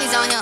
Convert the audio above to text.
He's on your